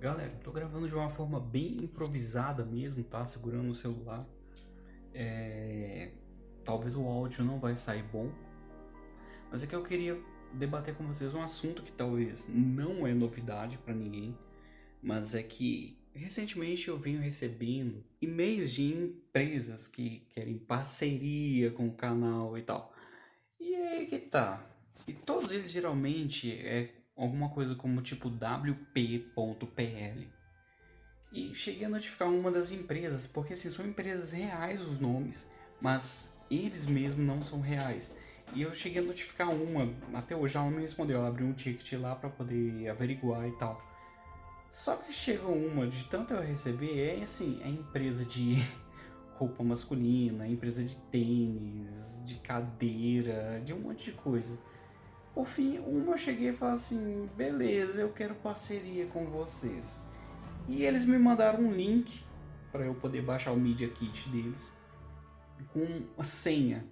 Galera, tô gravando de uma forma bem improvisada mesmo, tá? Segurando o celular. É... Talvez o áudio não vai sair bom. Mas é que eu queria debater com vocês um assunto que talvez não é novidade para ninguém. Mas é que recentemente eu venho recebendo e-mails de empresas que querem parceria com o canal e tal. E aí que tá. E todos eles geralmente é alguma coisa como tipo wp.pl. E cheguei a notificar uma das empresas, porque assim, são empresas reais os nomes, mas eles mesmos não são reais. E eu cheguei a notificar uma, até hoje ela não me respondeu, ela abriu um ticket lá para poder averiguar e tal. Só que chegou uma, de tanto eu receber, é assim, é empresa de roupa masculina, empresa de tênis, de cadeira, de um monte de coisa. Por fim, uma eu cheguei e falei assim, beleza, eu quero parceria com vocês. E eles me mandaram um link para eu poder baixar o Media Kit deles com a senha.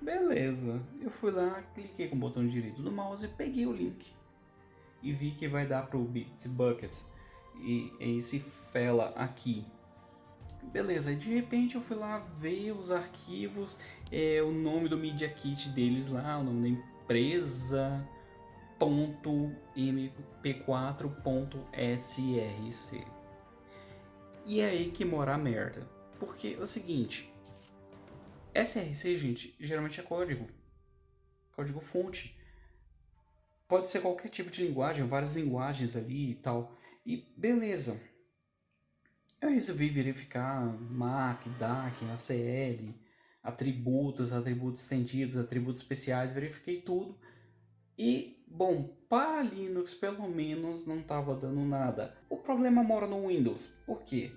Beleza, eu fui lá, cliquei com o botão direito do mouse peguei o link. E vi que vai dar para o Bitbucket e esse fela aqui. Beleza, de repente eu fui lá ver os arquivos, é, o nome do Media Kit deles lá, o nome da empresa.mp4.src. E é aí que mora a merda. Porque é o seguinte, SRC, gente, geralmente é código. Código fonte. Pode ser qualquer tipo de linguagem, várias linguagens ali e tal. E beleza. Eu resolvi verificar MAC, DAC, ACL, atributos, atributos estendidos, atributos especiais, verifiquei tudo. E, bom, para Linux pelo menos não estava dando nada. O problema mora no Windows. Por quê?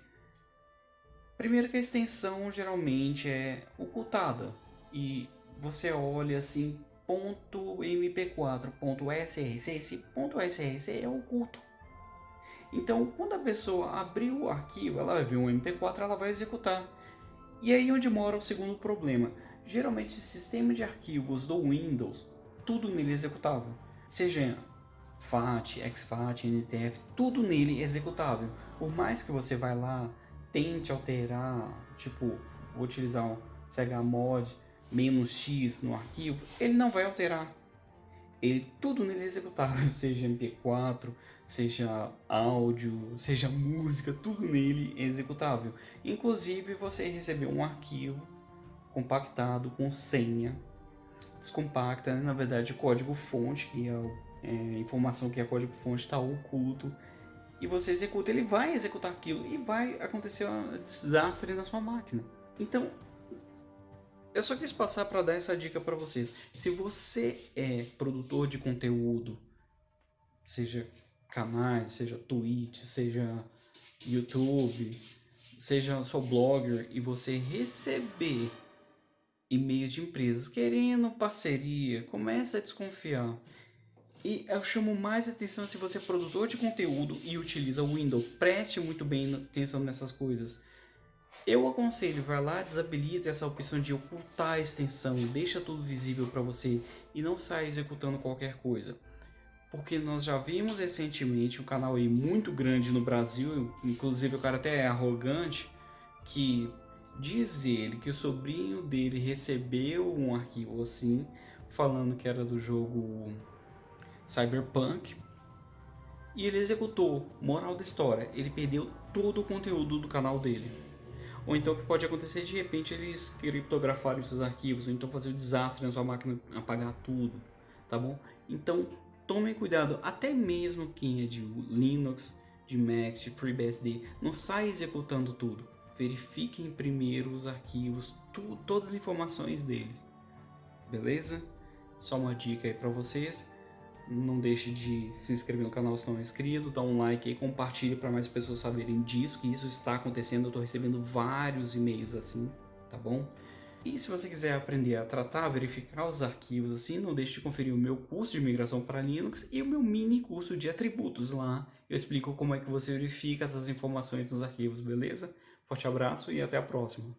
Primeiro que a extensão geralmente é ocultada. E você olha assim, .mp4.src, esse .src é oculto. Então, quando a pessoa abrir o arquivo, ela vai ver um MP4, ela vai executar. E aí onde mora o segundo problema. Geralmente o sistema de arquivos do Windows, tudo nele é executável. Seja FAT, exFAT, NTF, tudo nele é executável. Por mais que você vai lá, tente alterar, tipo, vou utilizar um chmod "-x no arquivo, ele não vai alterar. Ele, tudo nele é executável, seja MP4, seja áudio, seja música, tudo nele é executável. Inclusive você recebeu um arquivo compactado com senha descompacta, né? na verdade código fonte, que é, é informação que é código fonte está oculto, e você executa, ele vai executar aquilo e vai acontecer um desastre na sua máquina. Então, eu só quis passar para dar essa dica para vocês. Se você é produtor de conteúdo, seja canais, seja Twitch, seja YouTube, seja só blogger e você receber e-mails de empresas querendo parceria, comece a desconfiar. E eu chamo mais atenção se você é produtor de conteúdo e utiliza o Windows. Preste muito bem atenção nessas coisas. Eu aconselho, vai lá, desabilita essa opção de ocultar a extensão, deixa tudo visível para você e não sai executando qualquer coisa porque nós já vimos recentemente um canal aí muito grande no Brasil, inclusive o cara até é arrogante, que diz ele que o sobrinho dele recebeu um arquivo assim, falando que era do jogo Cyberpunk, e ele executou. Moral da história, ele perdeu todo o conteúdo do canal dele. Ou então o que pode acontecer de repente eles criptografarem seus arquivos, ou então fazer um desastre na sua máquina, apagar tudo, tá bom? Então tomem cuidado, até mesmo quem é de Linux, de Mac, de FreeBSD, não sai executando tudo. Verifiquem primeiro os arquivos, tu, todas as informações deles. Beleza? Só uma dica aí para vocês. Não deixe de se inscrever no canal se não é inscrito, dá um like e compartilhe para mais pessoas saberem disso, que isso está acontecendo. Eu estou recebendo vários e-mails assim, tá bom? E se você quiser aprender a tratar, verificar os arquivos assim, não deixe de conferir o meu curso de migração para Linux e o meu mini curso de atributos lá. Eu explico como é que você verifica essas informações nos arquivos, beleza? Forte abraço e até a próxima.